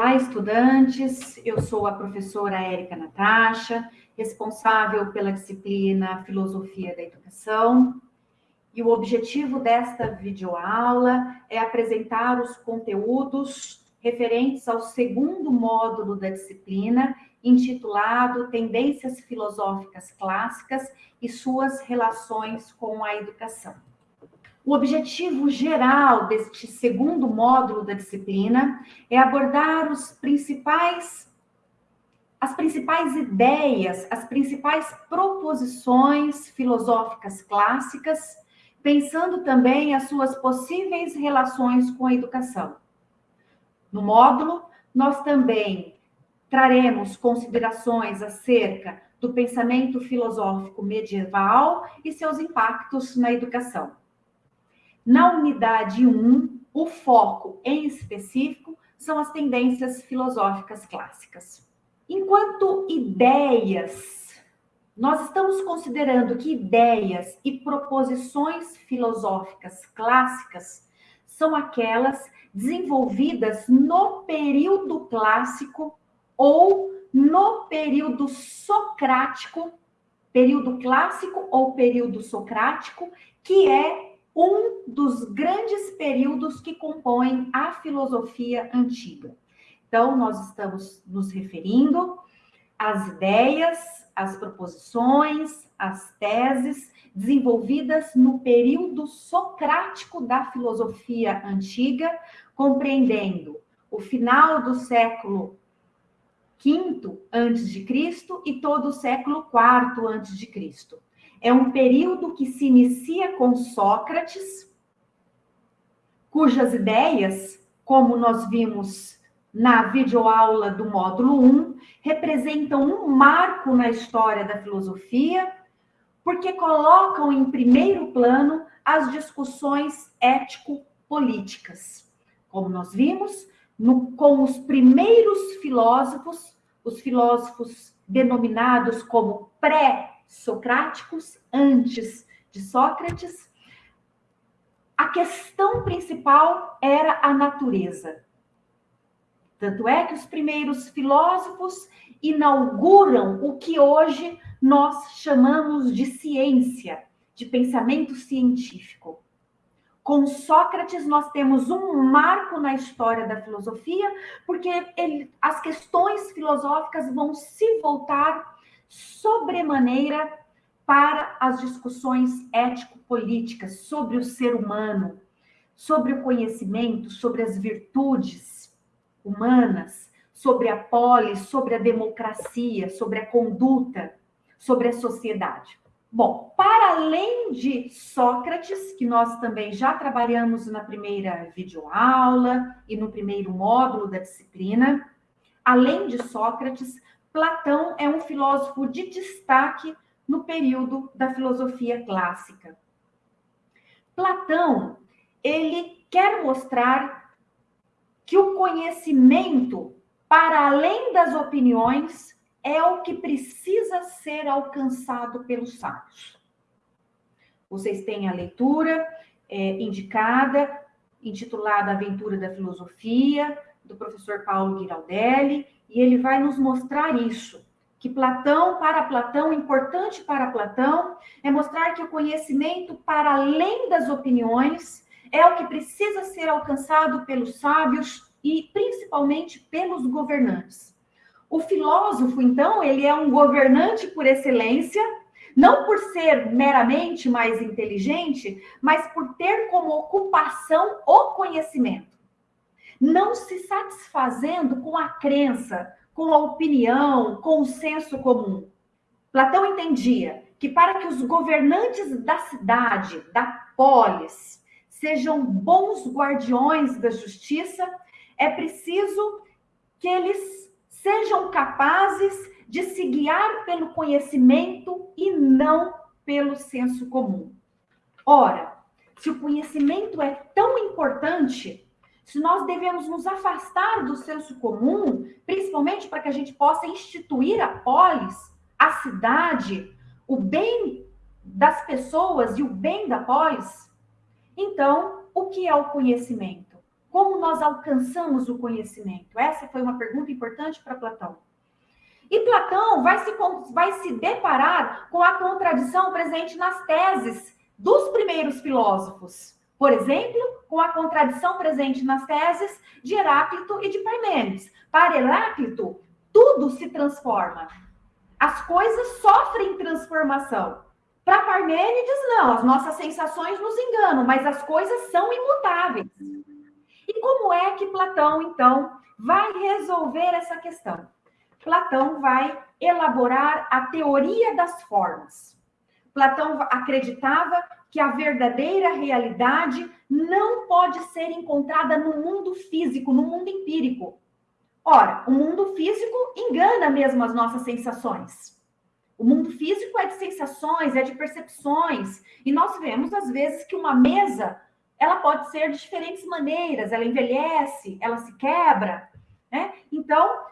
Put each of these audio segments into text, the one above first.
Olá, estudantes. Eu sou a professora Érica Natasha, responsável pela disciplina Filosofia da Educação. E o objetivo desta videoaula é apresentar os conteúdos referentes ao segundo módulo da disciplina, intitulado Tendências Filosóficas Clássicas e suas relações com a educação. O objetivo geral deste segundo módulo da disciplina é abordar os principais as principais ideias, as principais proposições filosóficas clássicas, pensando também as suas possíveis relações com a educação. No módulo, nós também traremos considerações acerca do pensamento filosófico medieval e seus impactos na educação. Na unidade 1, o foco em específico são as tendências filosóficas clássicas. Enquanto ideias, nós estamos considerando que ideias e proposições filosóficas clássicas são aquelas desenvolvidas no período clássico ou no período socrático, período clássico ou período socrático, que é um dos grandes períodos que compõem a filosofia antiga. Então, nós estamos nos referindo às ideias, às proposições, às teses desenvolvidas no período socrático da filosofia antiga, compreendendo o final do século V Cristo e todo o século IV Cristo. É um período que se inicia com Sócrates, cujas ideias, como nós vimos na videoaula do módulo 1, representam um marco na história da filosofia, porque colocam em primeiro plano as discussões ético-políticas. Como nós vimos, no, com os primeiros filósofos, os filósofos denominados como pré socráticos, antes de Sócrates, a questão principal era a natureza. Tanto é que os primeiros filósofos inauguram o que hoje nós chamamos de ciência, de pensamento científico. Com Sócrates, nós temos um marco na história da filosofia, porque ele, as questões filosóficas vão se voltar sobremaneira para as discussões ético-políticas sobre o ser humano, sobre o conhecimento, sobre as virtudes humanas, sobre a polis, sobre a democracia, sobre a conduta, sobre a sociedade. Bom, para além de Sócrates, que nós também já trabalhamos na primeira videoaula e no primeiro módulo da disciplina, além de Sócrates, Platão é um filósofo de destaque no período da filosofia clássica. Platão, ele quer mostrar que o conhecimento, para além das opiniões, é o que precisa ser alcançado pelos sábios. Vocês têm a leitura é, indicada, intitulada Aventura da Filosofia, do professor Paulo Giraldelli, e ele vai nos mostrar isso. Que Platão, para Platão, importante para Platão, é mostrar que o conhecimento, para além das opiniões, é o que precisa ser alcançado pelos sábios e principalmente pelos governantes. O filósofo, então, ele é um governante por excelência, não por ser meramente mais inteligente, mas por ter como ocupação o conhecimento não se satisfazendo com a crença, com a opinião, com o senso comum. Platão entendia que para que os governantes da cidade, da polis, sejam bons guardiões da justiça, é preciso que eles sejam capazes de se guiar pelo conhecimento e não pelo senso comum. Ora, se o conhecimento é tão importante, nós devemos nos afastar do senso comum, principalmente para que a gente possa instituir a polis, a cidade, o bem das pessoas e o bem da polis, então, o que é o conhecimento? Como nós alcançamos o conhecimento? Essa foi uma pergunta importante para Platão. E Platão vai se, vai se deparar com a contradição presente nas teses dos primeiros filósofos. Por exemplo, com a contradição presente nas teses de Heráclito e de Parmênides. Para Heráclito, tudo se transforma. As coisas sofrem transformação. Para Parmênides, não, as nossas sensações nos enganam, mas as coisas são imutáveis. E como é que Platão, então, vai resolver essa questão? Platão vai elaborar a teoria das formas. Platão acreditava que a verdadeira realidade não pode ser encontrada no mundo físico, no mundo empírico. Ora, o mundo físico engana mesmo as nossas sensações. O mundo físico é de sensações, é de percepções. E nós vemos, às vezes, que uma mesa ela pode ser de diferentes maneiras, ela envelhece, ela se quebra. Né? Então,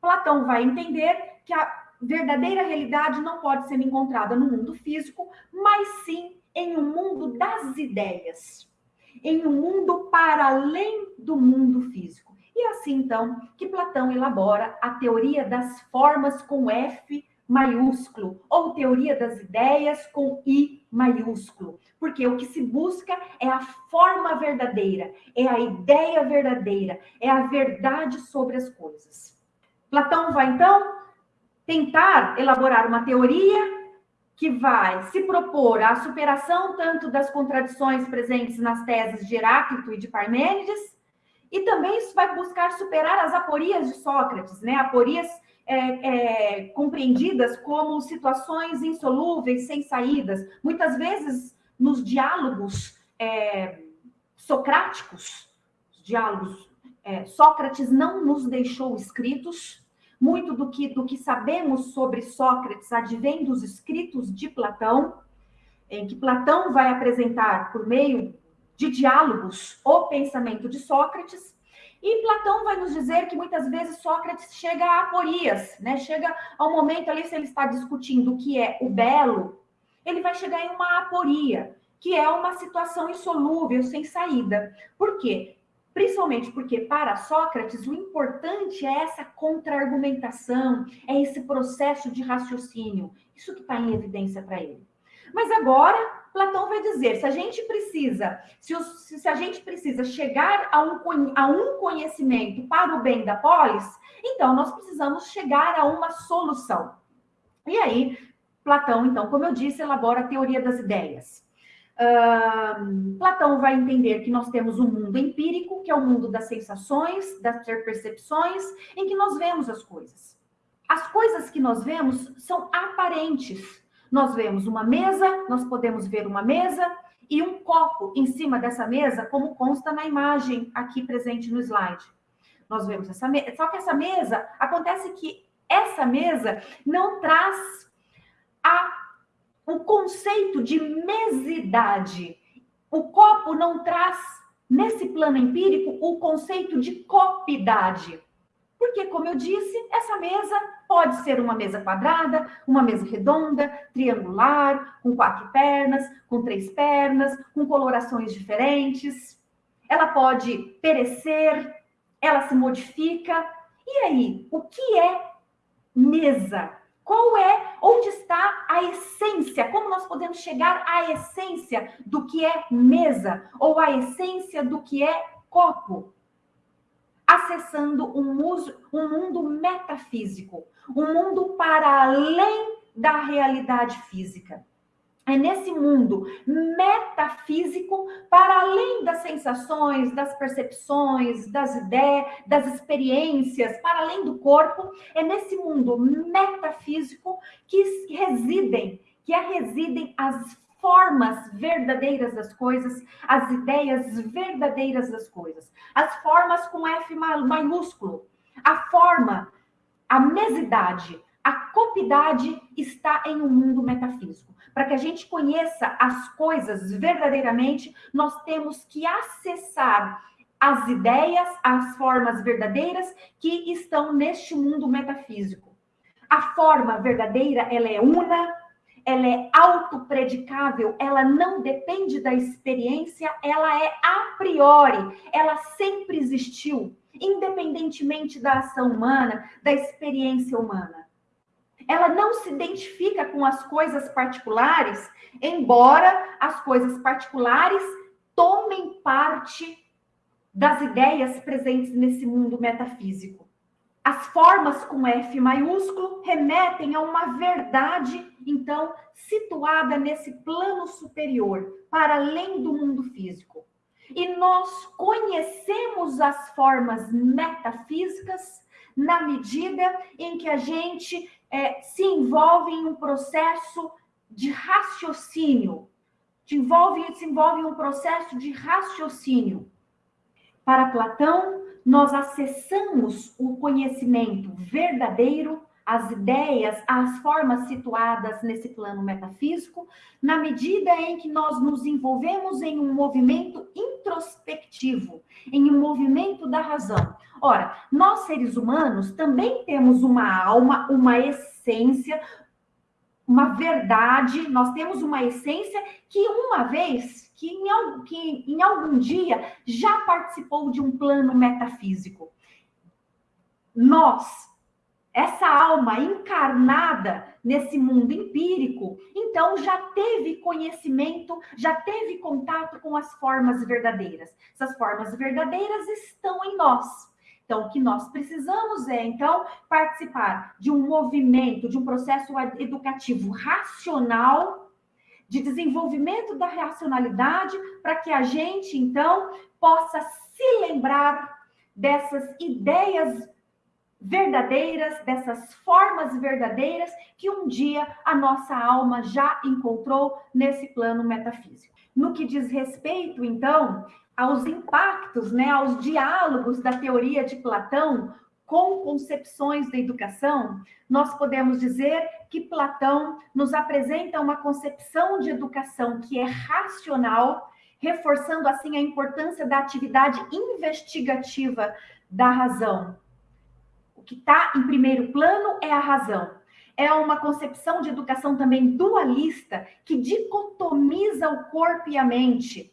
Platão vai entender que a verdadeira realidade não pode ser encontrada no mundo físico, mas sim em um mundo das ideias, em um mundo para além do mundo físico. E é assim, então, que Platão elabora a teoria das formas com F maiúsculo, ou teoria das ideias com I maiúsculo, porque o que se busca é a forma verdadeira, é a ideia verdadeira, é a verdade sobre as coisas. Platão vai então tentar elaborar uma teoria que vai se propor à superação tanto das contradições presentes nas teses de Heráclito e de Parmênides, e também vai buscar superar as aporias de Sócrates, né? Aporias é, é, compreendidas como situações insolúveis, sem saídas. Muitas vezes, nos diálogos é, socráticos, diálogos, é, Sócrates não nos deixou escritos. Muito do que, do que sabemos sobre Sócrates advém dos escritos de Platão, em que Platão vai apresentar, por meio de diálogos, o pensamento de Sócrates, e Platão vai nos dizer que muitas vezes Sócrates chega a aporias, né? Chega ao momento ali, se ele está discutindo o que é o belo, ele vai chegar em uma aporia, que é uma situação insolúvel, sem saída. Por quê? Principalmente porque para Sócrates o importante é essa contra-argumentação, é esse processo de raciocínio. Isso que está em evidência para ele. Mas agora Platão vai dizer, se a gente precisa, se, os, se a gente precisa chegar a um, a um conhecimento para o bem da polis, então nós precisamos chegar a uma solução. E aí, Platão, então, como eu disse, elabora a teoria das ideias. Platão vai entender que nós temos um mundo empírico, que é o mundo das sensações, das percepções, em que nós vemos as coisas. As coisas que nós vemos são aparentes, nós vemos uma mesa, nós podemos ver uma mesa e um copo em cima dessa mesa, como consta na imagem aqui presente no slide. Nós vemos essa mesa, só que essa mesa, acontece que essa mesa não traz a, o conceito de mesidade. O copo não traz, nesse plano empírico, o conceito de copidade. Porque, como eu disse, essa mesa pode ser uma mesa quadrada, uma mesa redonda, triangular, com quatro pernas, com três pernas, com colorações diferentes. Ela pode perecer, ela se modifica. E aí, o que é mesa? Qual é, onde está a essência? Como nós podemos chegar à essência do que é mesa? Ou à essência do que é copo? acessando um, mundo, um mundo metafísico, um mundo para além da realidade física. É nesse mundo metafísico, para além das sensações, das percepções, das ideias, das experiências, para além do corpo, é nesse mundo metafísico que residem, que residem as formas verdadeiras das coisas, as ideias verdadeiras das coisas. As formas com F maiúsculo. A forma, a mesidade, a copidade está em um mundo metafísico. Para que a gente conheça as coisas verdadeiramente, nós temos que acessar as ideias, as formas verdadeiras que estão neste mundo metafísico. A forma verdadeira, ela é una, ela é autopredicável, ela não depende da experiência, ela é a priori, ela sempre existiu, independentemente da ação humana, da experiência humana. Ela não se identifica com as coisas particulares, embora as coisas particulares tomem parte das ideias presentes nesse mundo metafísico. As formas com F maiúsculo remetem a uma verdade, então, situada nesse plano superior, para além do mundo físico. E nós conhecemos as formas metafísicas na medida em que a gente é, se envolve em um processo de raciocínio, se envolve, se envolve em um processo de raciocínio. Para Platão, nós acessamos o conhecimento verdadeiro, as ideias, as formas situadas nesse plano metafísico, na medida em que nós nos envolvemos em um movimento introspectivo, em um movimento da razão. Ora, nós seres humanos também temos uma alma, uma essência, uma verdade, nós temos uma essência que uma vez, que em, que em algum dia já participou de um plano metafísico. Nós, essa alma encarnada nesse mundo empírico, então já teve conhecimento, já teve contato com as formas verdadeiras. Essas formas verdadeiras estão em nós. Então, o que nós precisamos é, então, participar de um movimento, de um processo educativo racional, de desenvolvimento da racionalidade, para que a gente, então, possa se lembrar dessas ideias verdadeiras, dessas formas verdadeiras que um dia a nossa alma já encontrou nesse plano metafísico. No que diz respeito, então, aos impactos, né, aos diálogos da teoria de Platão com concepções da educação, nós podemos dizer que Platão nos apresenta uma concepção de educação que é racional, reforçando assim a importância da atividade investigativa da razão. O que está em primeiro plano é a razão. É uma concepção de educação também dualista, que dicotomiza o corpo e a mente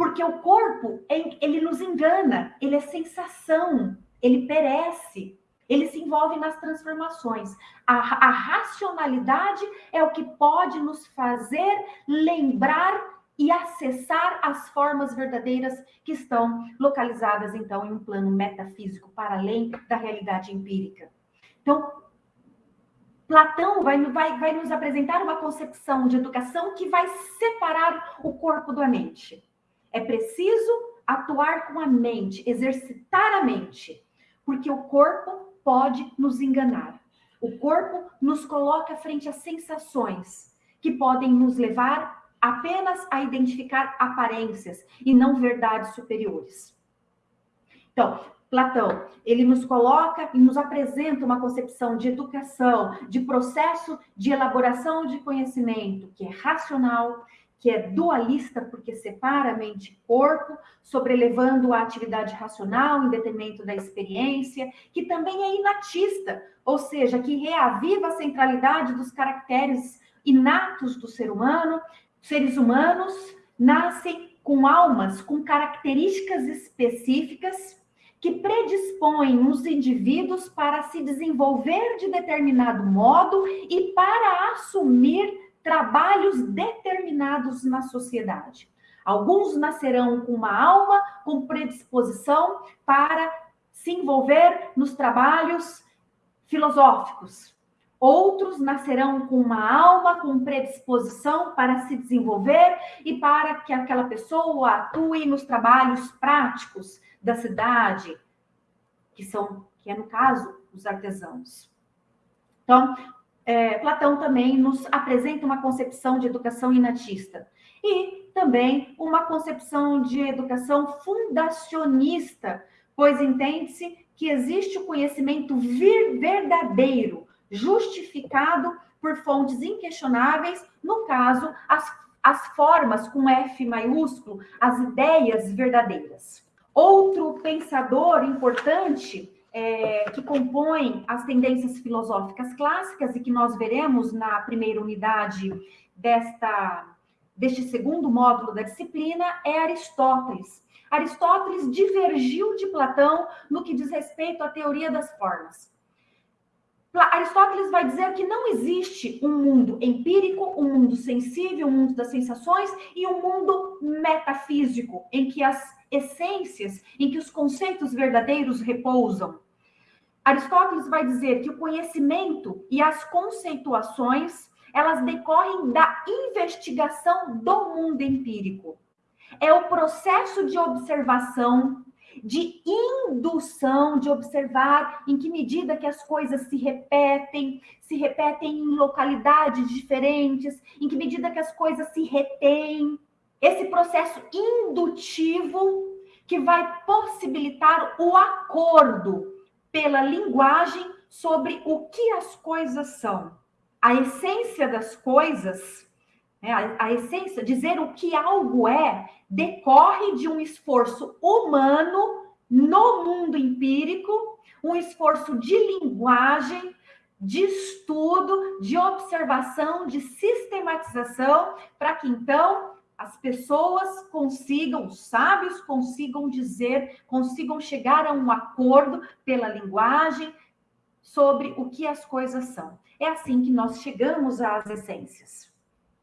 porque o corpo, ele nos engana, ele é sensação, ele perece, ele se envolve nas transformações. A, a racionalidade é o que pode nos fazer lembrar e acessar as formas verdadeiras que estão localizadas, então, em um plano metafísico, para além da realidade empírica. Então, Platão vai, vai, vai nos apresentar uma concepção de educação que vai separar o corpo da mente. É preciso atuar com a mente, exercitar a mente, porque o corpo pode nos enganar. O corpo nos coloca frente a sensações que podem nos levar apenas a identificar aparências e não verdades superiores. Então, Platão, ele nos coloca e nos apresenta uma concepção de educação, de processo de elaboração de conhecimento que é racional, que é dualista, porque separa mente e corpo, sobrelevando a atividade racional em detrimento da experiência, que também é inatista, ou seja, que reaviva a centralidade dos caracteres inatos do ser humano. Seres humanos nascem com almas com características específicas que predispõem os indivíduos para se desenvolver de determinado modo e para assumir trabalhos determinados na sociedade. Alguns nascerão com uma alma com predisposição para se envolver nos trabalhos filosóficos. Outros nascerão com uma alma com predisposição para se desenvolver e para que aquela pessoa atue nos trabalhos práticos da cidade, que são, que é no caso, os artesãos. Então, é, Platão também nos apresenta uma concepção de educação inatista e também uma concepção de educação fundacionista, pois entende-se que existe o conhecimento verdadeiro, justificado por fontes inquestionáveis, no caso, as, as formas com F maiúsculo, as ideias verdadeiras. Outro pensador importante é, que compõem as tendências filosóficas clássicas e que nós veremos na primeira unidade desta, deste segundo módulo da disciplina é Aristóteles. Aristóteles divergiu de Platão no que diz respeito à teoria das formas. Aristóteles vai dizer que não existe um mundo empírico, um mundo sensível, um mundo das sensações e um mundo metafísico, em que as essências, em que os conceitos verdadeiros repousam. Aristóteles vai dizer que o conhecimento e as conceituações, elas decorrem da investigação do mundo empírico. É o processo de observação, de indução, de observar em que medida que as coisas se repetem, se repetem em localidades diferentes, em que medida que as coisas se retêm. Esse processo indutivo que vai possibilitar o acordo pela linguagem sobre o que as coisas são. A essência das coisas, né, a, a essência, dizer o que algo é, decorre de um esforço humano no mundo empírico, um esforço de linguagem, de estudo, de observação, de sistematização, para que então as pessoas consigam, os sábios consigam dizer, consigam chegar a um acordo pela linguagem sobre o que as coisas são. É assim que nós chegamos às essências.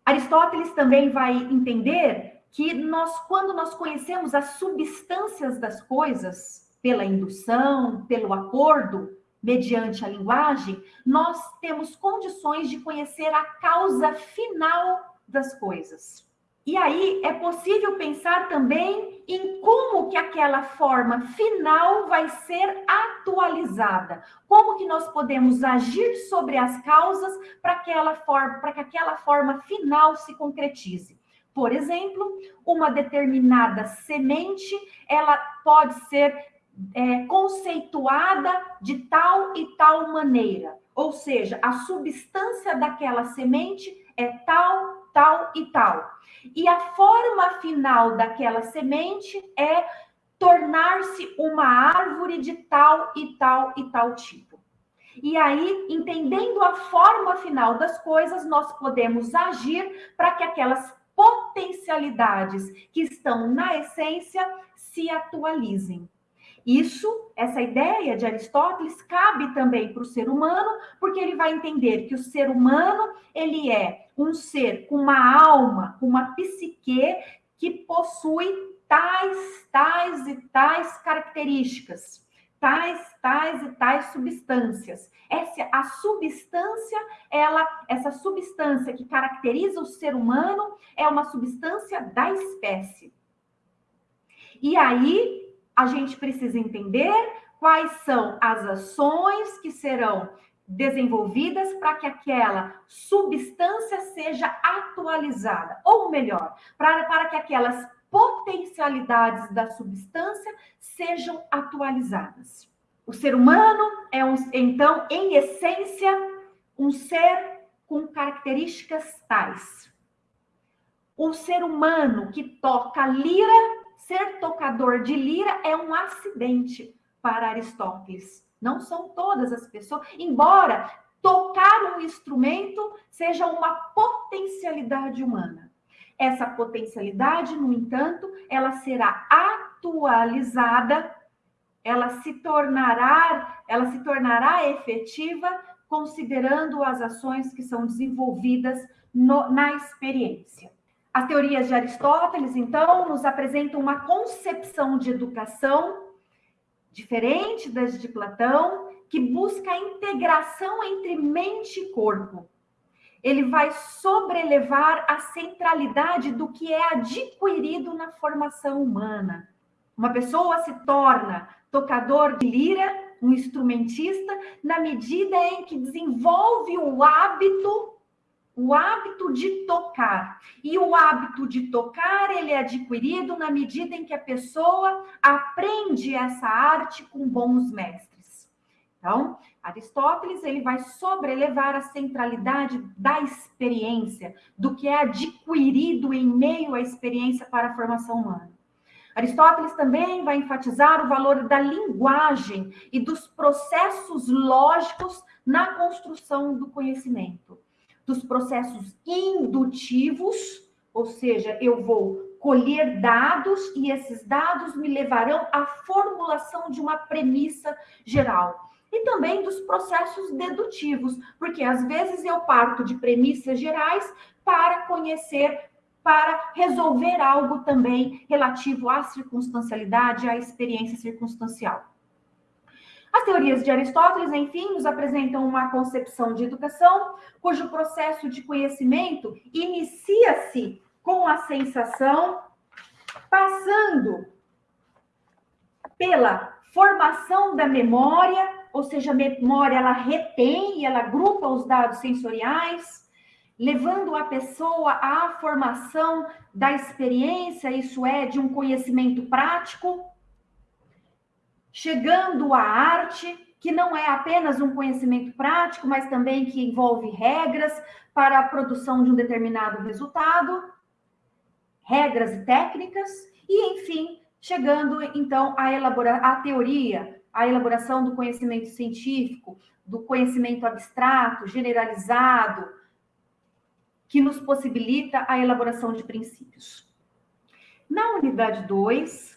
Aristóteles também vai entender que nós, quando nós conhecemos as substâncias das coisas, pela indução, pelo acordo, mediante a linguagem, nós temos condições de conhecer a causa final das coisas. E aí é possível pensar também em como que aquela forma final vai ser atualizada. Como que nós podemos agir sobre as causas para aquela forma, para que aquela forma final se concretize. Por exemplo, uma determinada semente, ela pode ser é, conceituada de tal e tal maneira. Ou seja, a substância daquela semente é tal, tal e tal. E a forma final daquela semente é tornar-se uma árvore de tal e tal e tal tipo. E aí, entendendo a forma final das coisas, nós podemos agir para que aquelas potencialidades que estão na essência se atualizem. Isso, essa ideia de Aristóteles cabe também para o ser humano, porque ele vai entender que o ser humano, ele é um ser com uma alma, com uma psique que possui tais, tais e tais características tais, tais e tais substâncias. Essa a substância, ela, essa substância que caracteriza o ser humano é uma substância da espécie. E aí a gente precisa entender quais são as ações que serão desenvolvidas para que aquela substância seja atualizada, ou melhor, para, para que aquelas potencialidades da substância sejam atualizadas. O ser humano é, um, então, em essência, um ser com características tais. O ser humano que toca lira, ser tocador de lira é um acidente para Aristóteles. Não são todas as pessoas, embora tocar um instrumento seja uma potencialidade humana. Essa potencialidade, no entanto, ela será atualizada, ela se tornará, ela se tornará efetiva considerando as ações que são desenvolvidas no, na experiência. As teorias de Aristóteles, então, nos apresentam uma concepção de educação diferente das de Platão, que busca a integração entre mente e corpo ele vai sobrelevar a centralidade do que é adquirido na formação humana. Uma pessoa se torna tocador de lira, um instrumentista, na medida em que desenvolve o hábito, o hábito de tocar. E o hábito de tocar, ele é adquirido na medida em que a pessoa aprende essa arte com bons mestres. Então, Aristóteles ele vai sobrelevar a centralidade da experiência, do que é adquirido em meio à experiência para a formação humana. Aristóteles também vai enfatizar o valor da linguagem e dos processos lógicos na construção do conhecimento, dos processos indutivos, ou seja, eu vou colher dados e esses dados me levarão à formulação de uma premissa geral. E também dos processos dedutivos, porque às vezes eu parto de premissas gerais para conhecer, para resolver algo também relativo à circunstancialidade, à experiência circunstancial. As teorias de Aristóteles, enfim, nos apresentam uma concepção de educação cujo processo de conhecimento inicia-se com a sensação, passando pela formação da memória, ou seja, a memória ela retém e ela agrupa os dados sensoriais, levando a pessoa à formação da experiência, isso é, de um conhecimento prático, chegando à arte, que não é apenas um conhecimento prático, mas também que envolve regras para a produção de um determinado resultado regras e técnicas, e, enfim, chegando, então, elaborar a teoria, a elaboração do conhecimento científico, do conhecimento abstrato, generalizado, que nos possibilita a elaboração de princípios. Na unidade 2,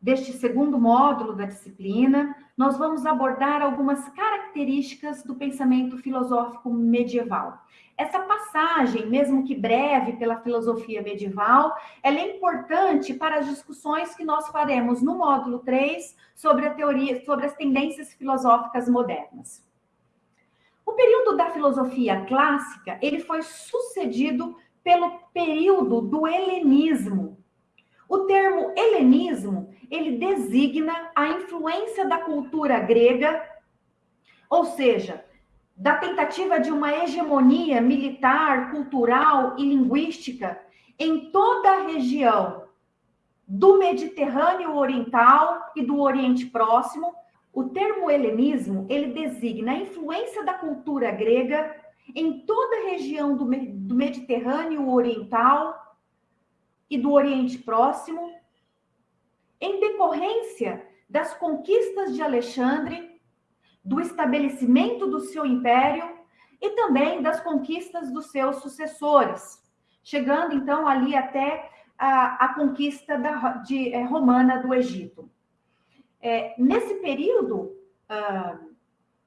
deste segundo módulo da disciplina, nós vamos abordar algumas características do pensamento filosófico medieval. Essa passagem, mesmo que breve pela filosofia medieval, ela é importante para as discussões que nós faremos no módulo 3 sobre a teoria, sobre as tendências filosóficas modernas. O período da filosofia clássica, ele foi sucedido pelo período do helenismo. O termo helenismo, ele designa a influência da cultura grega, ou seja, da tentativa de uma hegemonia militar, cultural e linguística em toda a região do Mediterrâneo Oriental e do Oriente Próximo. O termo helenismo, ele designa a influência da cultura grega em toda a região do, Mediterrâneo Oriental e do Oriente Próximo, em decorrência das conquistas de Alexandre do estabelecimento do seu império e também das conquistas dos seus sucessores, chegando então ali até a, a conquista da, de, é, romana do Egito. É, nesse período uh,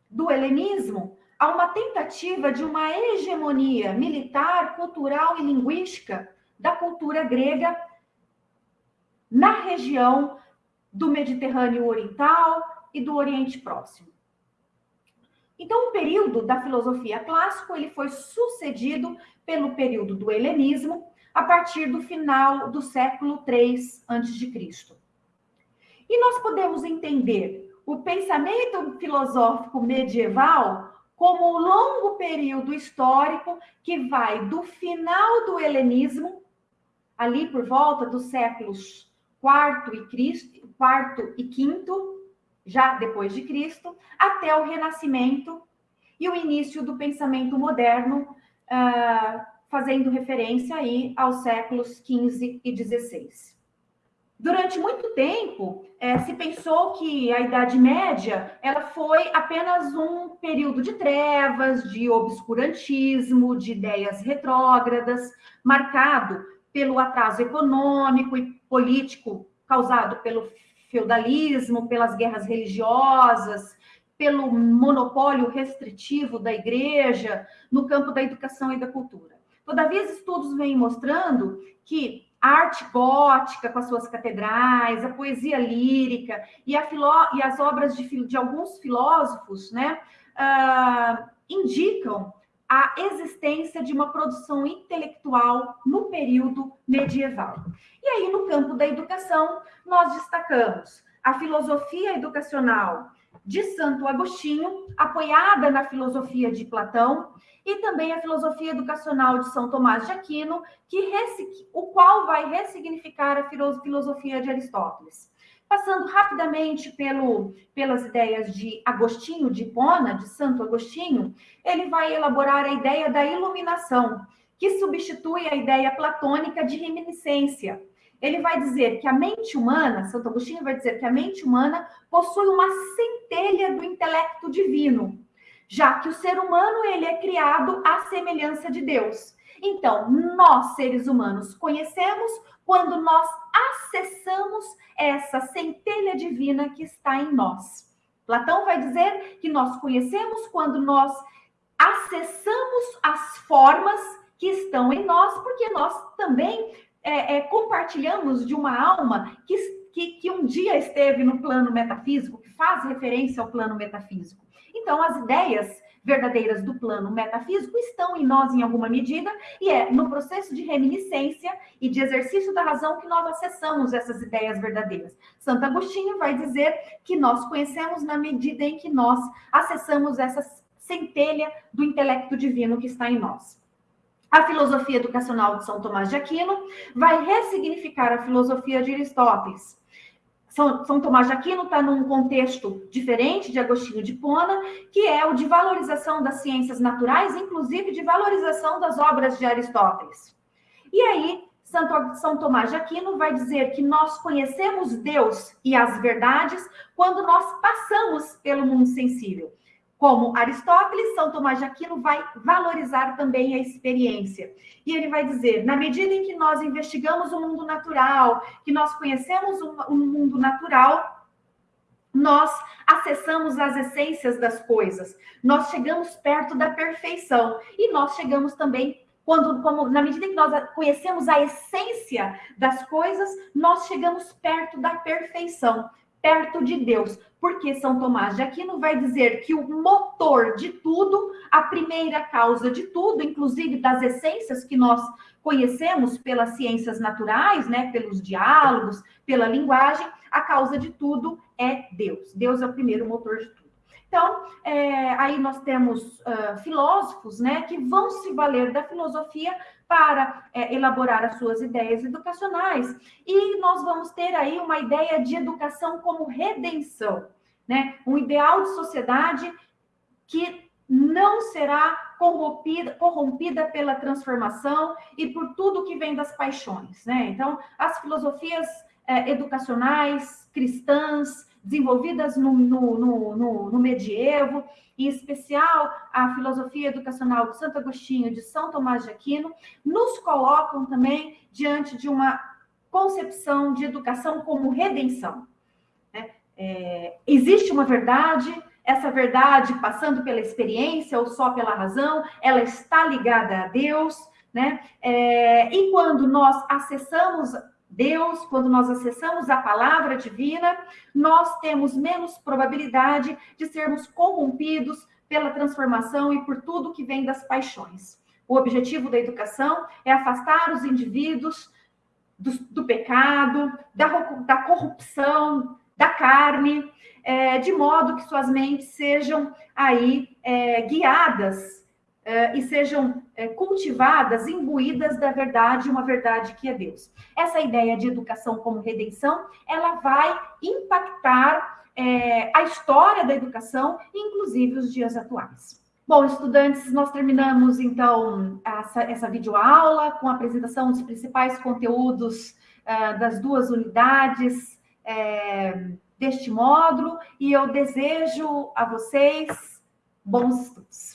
do helenismo, há uma tentativa de uma hegemonia militar, cultural e linguística da cultura grega na região do Mediterrâneo Oriental e do Oriente Próximo. Então, o período da filosofia clássica ele foi sucedido pelo período do helenismo, a partir do final do século III a.C. E nós podemos entender o pensamento filosófico medieval como um longo período histórico que vai do final do helenismo, ali por volta dos séculos IV e, V, já depois de Cristo, até o Renascimento e o início do pensamento moderno, uh, fazendo referência aí aos séculos XV e XVI. Durante muito tempo, é, se pensou que a Idade Média ela foi apenas um período de trevas, de obscurantismo, de ideias retrógradas, marcado pelo atraso econômico e político causado pelo feudalismo, pelas guerras religiosas, pelo monopólio restritivo da igreja no campo da educação e da cultura. Todavia, estudos vêm mostrando que a arte gótica, com as suas catedrais, a poesia lírica e, filó e as obras de, de, alguns filósofos né, uh, indicam a existência de uma produção intelectual no período medieval. E aí, no campo da educação, nós destacamos a filosofia educacional de Santo Agostinho, apoiada na filosofia de Platão, e também a filosofia educacional de São Tomás de Aquino, que o qual vai ressignificar a filosofia de Aristóteles. Passando rapidamente pelo, pelas ideias de Agostinho de Hipona, de Santo Agostinho, ele vai elaborar a ideia da iluminação, que substitui a ideia platônica de reminiscência. ele vai dizer que a mente humana, Santo Agostinho vai dizer que a mente humana possui uma centelha do intelecto divino, já que o ser humano ele é criado à semelhança de Deus. Então, nós seres humanos conhecemos quando nós acessamos essa centelha divina que está em nós. Platão vai dizer que nós conhecemos quando nós acessamos as formas que estão em nós, porque nós também é, é, compartilhamos de uma alma que, que, que um dia esteve no plano metafísico, que faz referência ao plano metafísico. Então, as ideias verdadeiras do plano metafísico estão em nós em alguma medida, e é no processo de reminiscência e de exercício da razão que nós acessamos essas ideias verdadeiras. Santo Agostinho vai dizer que nós conhecemos na medida em que nós acessamos essa centelha do intelecto divino que está em nós. A filosofia educacional de São Tomás de Aquino vai ressignificar a filosofia de Aristóteles. São, São Tomás de Aquino está num contexto diferente de Agostinho de Pona, que é o de valorização das ciências naturais, inclusive de valorização das obras de Aristóteles. E aí, Santo, São Tomás de Aquino vai dizer que nós conhecemos Deus e as verdades quando nós passamos pelo mundo sensível. Como Aristóteles, São Tomás de Aquino vai valorizar também a experiência. E ele vai dizer: na medida em que nós investigamos o mundo natural, que nós conhecemos o mundo natural, nós acessamos as essências das coisas, nós chegamos perto da perfeição. E nós chegamos também quando, como, na medida em que nós conhecemos a essência das coisas, nós chegamos perto da perfeição perto de Deus. Porque São Tomás de Aquino vai dizer que o motor de tudo, a primeira causa de tudo, inclusive das essências que nós conhecemos pelas ciências naturais, né, pelos diálogos, pela linguagem, a causa de tudo é Deus. Deus é o primeiro motor de tudo. Então, é, aí nós temos uh, filósofos né, que vão se valer da filosofia para é, elaborar as suas ideias educacionais. E nós vamos ter aí uma ideia de educação como redenção, né? um ideal de sociedade que não será corrompida, corrompida pela transformação e por tudo que vem das paixões. Né? Então, as filosofias é, educacionais cristãs, desenvolvidas no, no, no, no, medievo, em especial a filosofia educacional de Santo Agostinho, de São Tomás de Aquino, nos colocam também diante de uma concepção de educação como redenção. Né? É, existe uma verdade, essa verdade, passando pela experiência ou só pela razão, ela está ligada a Deus, né? É, e quando nós acessamos Deus, quando nós acessamos a palavra divina, nós temos menos probabilidade de sermos corrompidos pela transformação e por tudo que vem das paixões. O objetivo da educação é afastar os indivíduos do, do pecado, da, da, corrupção, da carne, é, de modo que suas mentes sejam aí é, guiadas e sejam uh, cultivadas, imbuídas da verdade, uma verdade que é Deus. Essa ideia de educação como redenção, ela vai impactar uh, a história da educação, inclusive os dias atuais. Bom, estudantes, nós terminamos então essa, essa videoaula com a apresentação dos principais conteúdos das duas unidades deste módulo e eu desejo a vocês bons estudos.